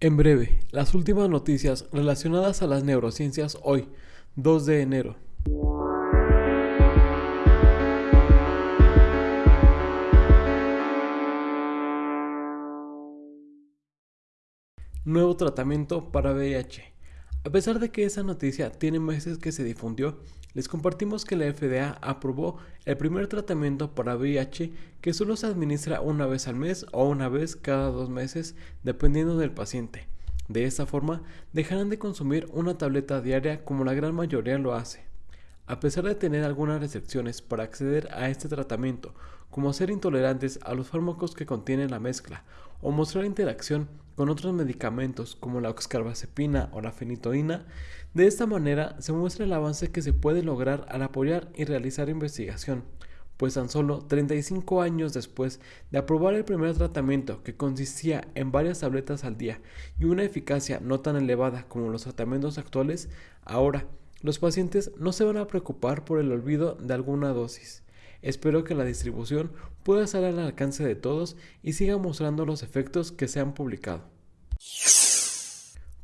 En breve, las últimas noticias relacionadas a las neurociencias hoy, 2 de enero. Nuevo tratamiento para VIH. A pesar de que esa noticia tiene meses que se difundió, les compartimos que la FDA aprobó el primer tratamiento para VIH que solo se administra una vez al mes o una vez cada dos meses, dependiendo del paciente. De esta forma, dejarán de consumir una tableta diaria como la gran mayoría lo hace. A pesar de tener algunas restricciones para acceder a este tratamiento, como ser intolerantes a los fármacos que contienen la mezcla o mostrar interacción con otros medicamentos como la oxcarbazepina o la fenitoína, de esta manera se muestra el avance que se puede lograr al apoyar y realizar investigación, pues tan solo 35 años después de aprobar el primer tratamiento que consistía en varias tabletas al día y una eficacia no tan elevada como los tratamientos actuales, ahora los pacientes no se van a preocupar por el olvido de alguna dosis. Espero que la distribución pueda estar al alcance de todos y siga mostrando los efectos que se han publicado.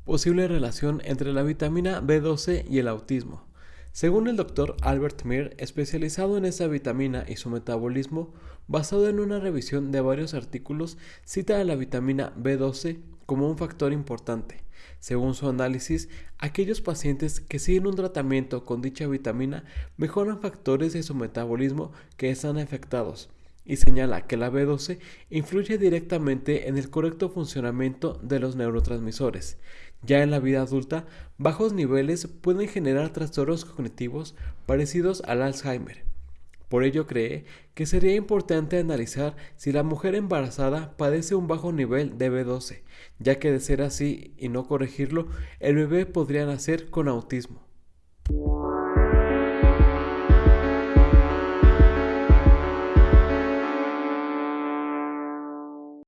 Posible relación entre la vitamina B12 y el autismo. Según el doctor Albert Mir, especializado en esta vitamina y su metabolismo, basado en una revisión de varios artículos, cita a la vitamina B12 como un factor importante. Según su análisis, aquellos pacientes que siguen un tratamiento con dicha vitamina mejoran factores de su metabolismo que están afectados y señala que la B12 influye directamente en el correcto funcionamiento de los neurotransmisores. Ya en la vida adulta, bajos niveles pueden generar trastornos cognitivos parecidos al Alzheimer. Por ello cree que sería importante analizar si la mujer embarazada padece un bajo nivel de B12, ya que de ser así y no corregirlo, el bebé podría nacer con autismo.